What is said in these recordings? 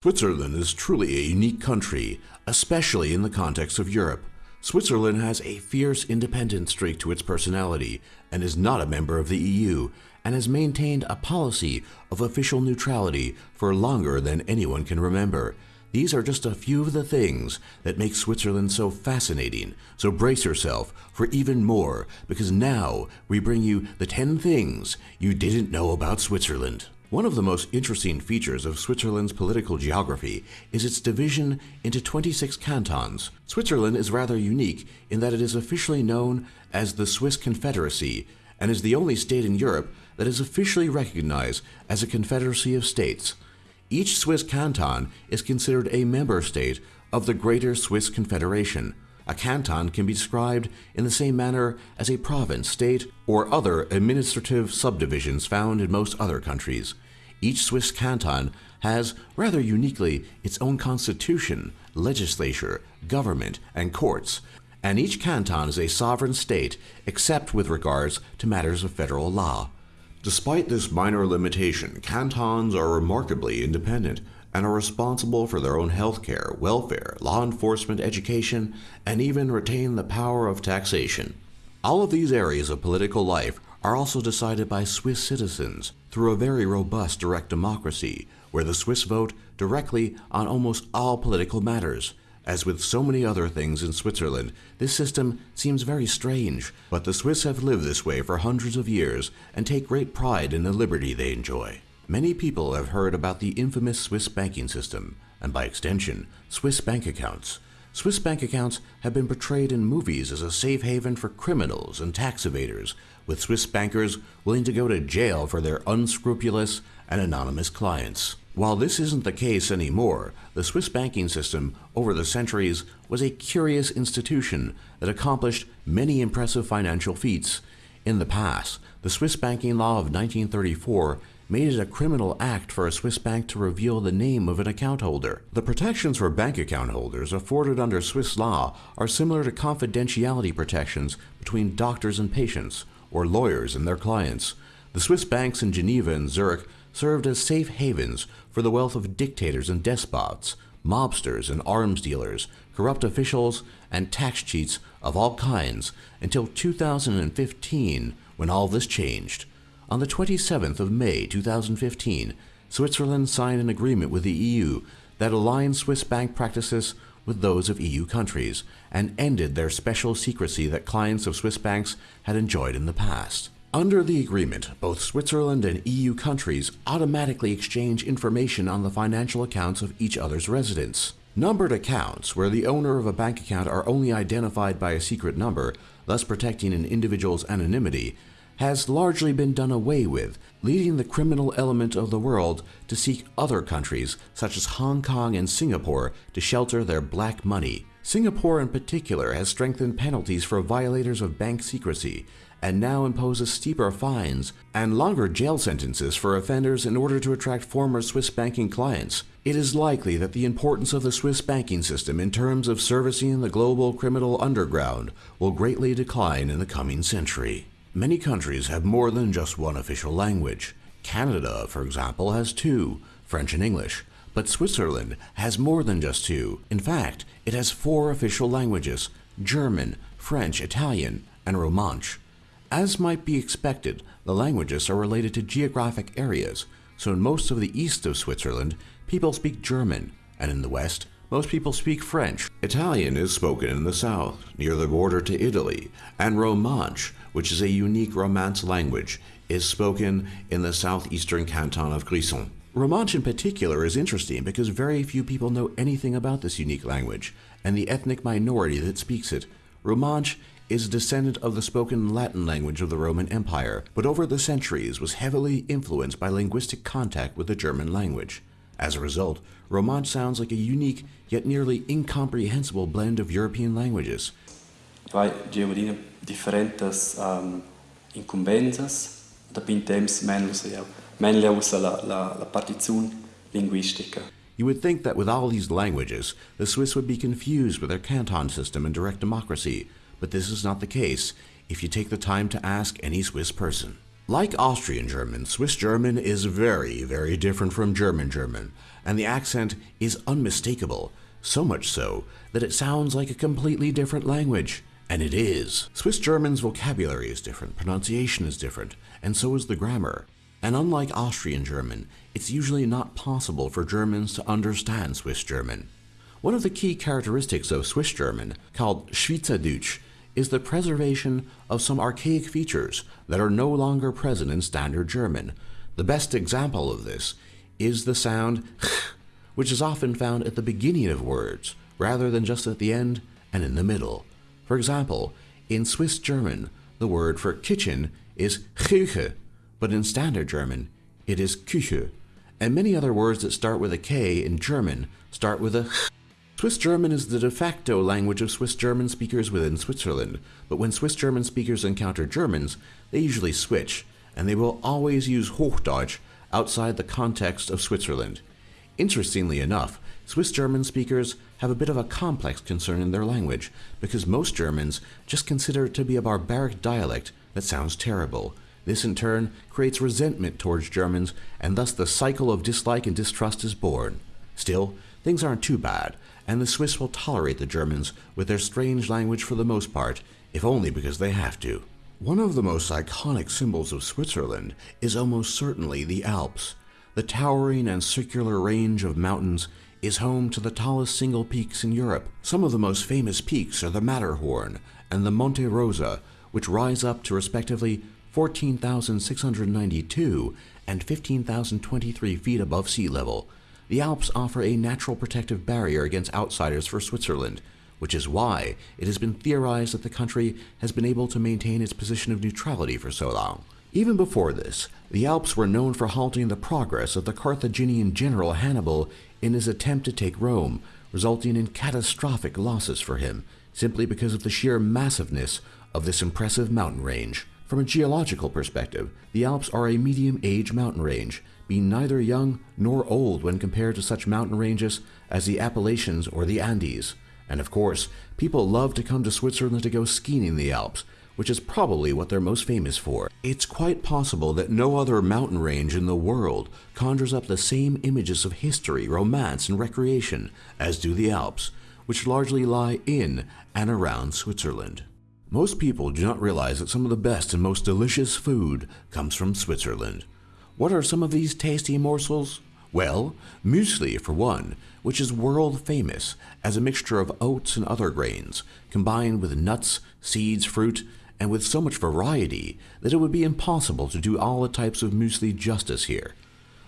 Switzerland is truly a unique country, especially in the context of Europe. Switzerland has a fierce independent streak to its personality and is not a member of the EU and has maintained a policy of official neutrality for longer than anyone can remember. These are just a few of the things that make Switzerland so fascinating, so brace yourself for even more because now we bring you the 10 things you didn't know about Switzerland. One of the most interesting features of Switzerland's political geography is its division into 26 cantons. Switzerland is rather unique in that it is officially known as the Swiss Confederacy and is the only state in Europe that is officially recognized as a confederacy of states. Each Swiss canton is considered a member state of the Greater Swiss Confederation. A canton can be described in the same manner as a province, state, or other administrative subdivisions found in most other countries. Each Swiss canton has, rather uniquely, its own constitution, legislature, government, and courts, and each canton is a sovereign state except with regards to matters of federal law. Despite this minor limitation, cantons are remarkably independent and are responsible for their own health care, welfare, law enforcement, education, and even retain the power of taxation. All of these areas of political life are also decided by Swiss citizens through a very robust direct democracy, where the Swiss vote directly on almost all political matters. As with so many other things in Switzerland, this system seems very strange, but the Swiss have lived this way for hundreds of years and take great pride in the liberty they enjoy. Many people have heard about the infamous Swiss banking system, and by extension, Swiss bank accounts. Swiss bank accounts have been portrayed in movies as a safe haven for criminals and tax evaders, with Swiss bankers willing to go to jail for their unscrupulous and anonymous clients. While this isn't the case anymore, the Swiss banking system over the centuries was a curious institution that accomplished many impressive financial feats. In the past, the Swiss banking law of 1934 made it a criminal act for a Swiss bank to reveal the name of an account holder. The protections for bank account holders afforded under Swiss law are similar to confidentiality protections between doctors and patients, or lawyers and their clients. The Swiss banks in Geneva and Zurich served as safe havens for the wealth of dictators and despots, mobsters and arms dealers, corrupt officials, and tax cheats of all kinds until 2015 when all this changed. On the 27th of May 2015, Switzerland signed an agreement with the EU that aligned Swiss bank practices with those of EU countries and ended their special secrecy that clients of Swiss banks had enjoyed in the past. Under the agreement, both Switzerland and EU countries automatically exchange information on the financial accounts of each other's residents. Numbered accounts, where the owner of a bank account are only identified by a secret number, thus protecting an individual's anonymity, has largely been done away with, leading the criminal element of the world to seek other countries, such as Hong Kong and Singapore, to shelter their black money. Singapore in particular has strengthened penalties for violators of bank secrecy and now imposes steeper fines and longer jail sentences for offenders in order to attract former Swiss banking clients. It is likely that the importance of the Swiss banking system in terms of servicing the global criminal underground will greatly decline in the coming century. Many countries have more than just one official language. Canada, for example, has two, French and English, but Switzerland has more than just two. In fact, it has four official languages, German, French, Italian, and Romansh. As might be expected, the languages are related to geographic areas, so in most of the east of Switzerland, people speak German, and in the west, most people speak French. Italian is spoken in the south, near the border to Italy, and Romansh, which is a unique Romance language, is spoken in the southeastern canton of Grisons. Romansh in particular is interesting because very few people know anything about this unique language and the ethnic minority that speaks it. Romansh is a descendant of the spoken Latin language of the Roman Empire, but over the centuries was heavily influenced by linguistic contact with the German language. As a result, Romansh sounds like a unique yet nearly incomprehensible blend of European languages. Vai diferentes um, incumbências, da mainly usa la, la, la linguistica. You would think that with all these languages, the Swiss would be confused with their canton system and direct democracy, but this is not the case if you take the time to ask any Swiss person. Like Austrian German, Swiss German is very, very different from German German, and the accent is unmistakable, so much so that it sounds like a completely different language. And it is. Swiss German's vocabulary is different, pronunciation is different, and so is the grammar. And unlike Austrian German, it's usually not possible for Germans to understand Swiss German. One of the key characteristics of Swiss German, called Schweizerdeutsch, is the preservation of some archaic features that are no longer present in Standard German. The best example of this is the sound which is often found at the beginning of words rather than just at the end and in the middle. For example, in Swiss German, the word for kitchen is Chuchi, but in Standard German, it is Küche. And many other words that start with a K in German start with a Ch. Swiss German is the de facto language of Swiss German speakers within Switzerland, but when Swiss German speakers encounter Germans, they usually switch, and they will always use Hochdeutsch outside the context of Switzerland. Interestingly enough, Swiss German speakers have a bit of a complex concern in their language because most Germans just consider it to be a barbaric dialect that sounds terrible. This in turn creates resentment towards Germans and thus the cycle of dislike and distrust is born. Still, things aren't too bad, and the Swiss will tolerate the Germans with their strange language for the most part, if only because they have to. One of the most iconic symbols of Switzerland is almost certainly the Alps. The towering and circular range of mountains is home to the tallest single peaks in Europe. Some of the most famous peaks are the Matterhorn and the Monte Rosa, which rise up to respectively 14,692 and 15,023 feet above sea level. The Alps offer a natural protective barrier against outsiders for Switzerland, which is why it has been theorized that the country has been able to maintain its position of neutrality for so long. Even before this, the Alps were known for halting the progress of the Carthaginian general Hannibal in his attempt to take Rome, resulting in catastrophic losses for him, simply because of the sheer massiveness of this impressive mountain range. From a geological perspective, the Alps are a medium-age mountain range, being neither young nor old when compared to such mountain ranges as the Appalachians or the Andes. And of course, people love to come to Switzerland to go skiing in the Alps, which is probably what they're most famous for. It's quite possible that no other mountain range in the world conjures up the same images of history, romance, and recreation as do the Alps, which largely lie in and around Switzerland. Most people do not realize that some of the best and most delicious food comes from Switzerland. What are some of these tasty morsels? Well, muesli for one, which is world famous as a mixture of oats and other grains, combined with nuts, seeds, fruit, and with so much variety that it would be impossible to do all the types of muesli justice here.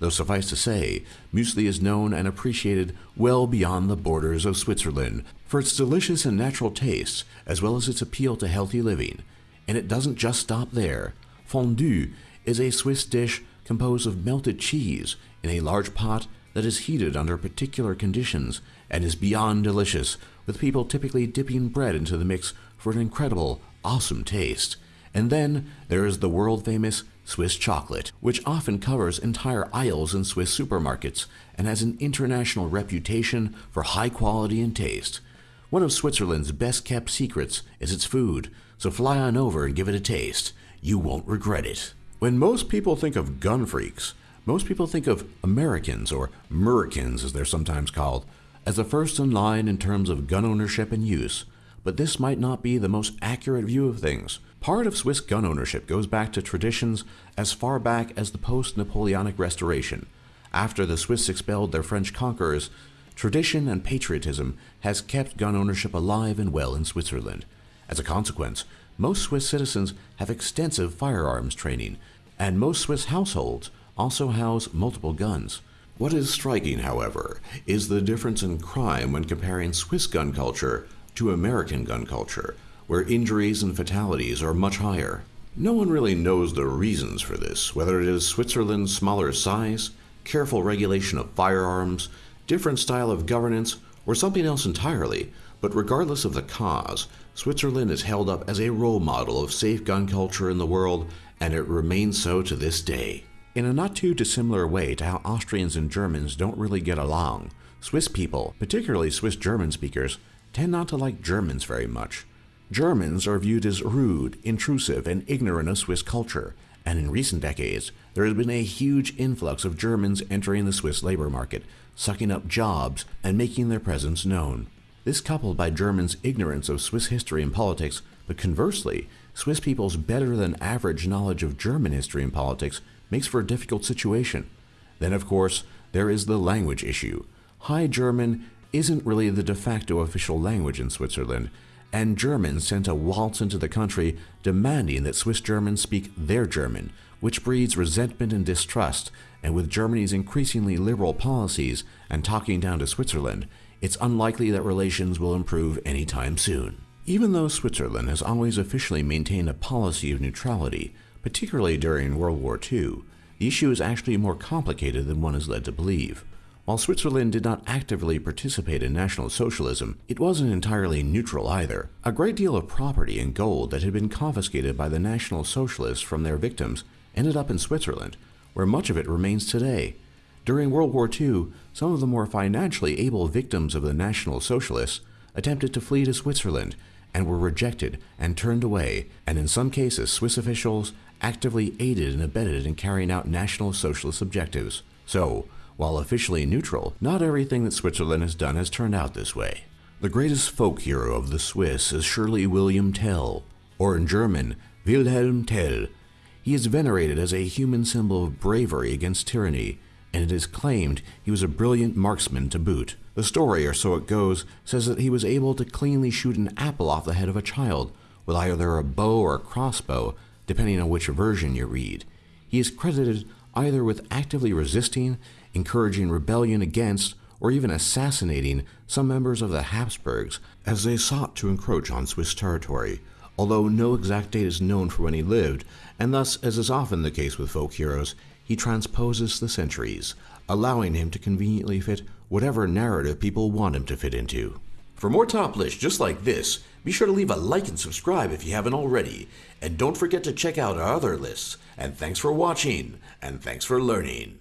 Though suffice to say, muesli is known and appreciated well beyond the borders of Switzerland for its delicious and natural taste, as well as its appeal to healthy living. And it doesn't just stop there. Fondue is a Swiss dish composed of melted cheese in a large pot that is heated under particular conditions and is beyond delicious, with people typically dipping bread into the mix for an incredible, awesome taste. And then there is the world famous Swiss chocolate, which often covers entire aisles in Swiss supermarkets and has an international reputation for high quality and taste. One of Switzerland's best kept secrets is its food, so fly on over and give it a taste. You won't regret it. When most people think of gun freaks, most people think of Americans, or Mericans as they're sometimes called, as the first in line in terms of gun ownership and use, but this might not be the most accurate view of things. Part of Swiss gun ownership goes back to traditions as far back as the post-Napoleonic Restoration. After the Swiss expelled their French conquerors, tradition and patriotism has kept gun ownership alive and well in Switzerland. As a consequence, most Swiss citizens have extensive firearms training, and most Swiss households also house multiple guns. What is striking, however, is the difference in crime when comparing Swiss gun culture to American gun culture, where injuries and fatalities are much higher. No one really knows the reasons for this, whether it is Switzerland's smaller size, careful regulation of firearms, different style of governance, or something else entirely, but regardless of the cause, Switzerland is held up as a role model of safe gun culture in the world and it remains so to this day. In a not too dissimilar way to how Austrians and Germans don't really get along, Swiss people, particularly Swiss German speakers, tend not to like Germans very much. Germans are viewed as rude, intrusive, and ignorant of Swiss culture, and in recent decades, there has been a huge influx of Germans entering the Swiss labor market, sucking up jobs and making their presence known. This coupled by Germans' ignorance of Swiss history and politics, but conversely, Swiss people's better than average knowledge of German history and politics makes for a difficult situation. Then, of course, there is the language issue. High German isn't really the de facto official language in Switzerland, and Germans sent a waltz into the country demanding that Swiss Germans speak their German, which breeds resentment and distrust, and with Germany's increasingly liberal policies and talking down to Switzerland, it's unlikely that relations will improve anytime soon. Even though Switzerland has always officially maintained a policy of neutrality, particularly during World War II, the issue is actually more complicated than one is led to believe. While Switzerland did not actively participate in National Socialism, it wasn't entirely neutral either. A great deal of property and gold that had been confiscated by the National Socialists from their victims ended up in Switzerland, where much of it remains today. During World War II, some of the more financially able victims of the National Socialists attempted to flee to Switzerland and were rejected and turned away, and in some cases Swiss officials actively aided and abetted in carrying out National Socialist objectives. So, while officially neutral, not everything that Switzerland has done has turned out this way. The greatest folk hero of the Swiss is surely William Tell, or in German, Wilhelm Tell. He is venerated as a human symbol of bravery against tyranny, and it is claimed he was a brilliant marksman to boot. The story, or so it goes, says that he was able to cleanly shoot an apple off the head of a child with either a bow or a crossbow, depending on which version you read. He is credited either with actively resisting encouraging rebellion against or even assassinating some members of the Habsburgs as they sought to encroach on Swiss territory, although no exact date is known for when he lived, and thus, as is often the case with folk heroes, he transposes the centuries, allowing him to conveniently fit whatever narrative people want him to fit into. For more top lists just like this, be sure to leave a like and subscribe if you haven't already, and don't forget to check out our other lists. And thanks for watching, and thanks for learning.